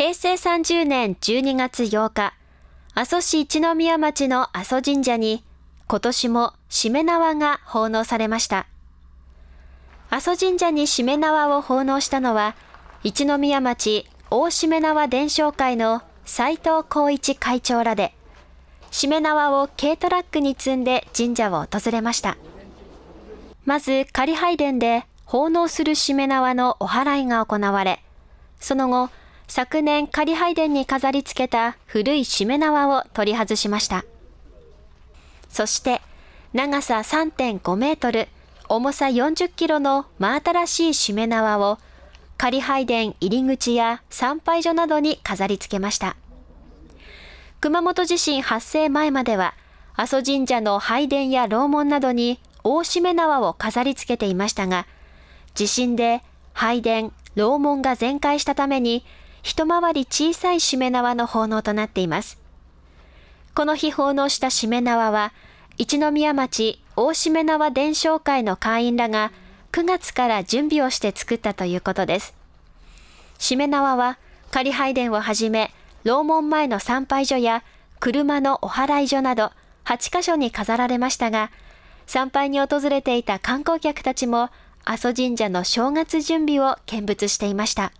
平成30年12月8日、阿蘇市一宮町の阿蘇神社に今年もしめ縄が奉納されました。阿蘇神社にしめ縄を奉納したのは、一宮町大しめ縄伝承会の斉藤光一会長らで、しめ縄を軽トラックに積んで神社を訪れました。まず仮拝殿で奉納するしめ縄のお祓いが行われ、その後、昨年仮拝殿に飾り付けた古いしめ縄を取り外しました。そして、長さ3.5メートル、重さ40キロの真新しいしめ縄を仮拝殿入り口や参拝所などに飾り付けました。熊本地震発生前までは、阿蘇神社の拝殿や楼門などに大しめ縄を飾り付けていましたが、地震で拝殿、楼門が全壊したために、一回り小さいしめ縄の奉納となっています。この日奉納したしめ縄は、一宮町大しめ縄伝承会の会員らが9月から準備をして作ったということです。しめ縄は仮拝殿をはじめ、楼門前の参拝所や車のお祓い所など8カ所に飾られましたが、参拝に訪れていた観光客たちも阿蘇神社の正月準備を見物していました。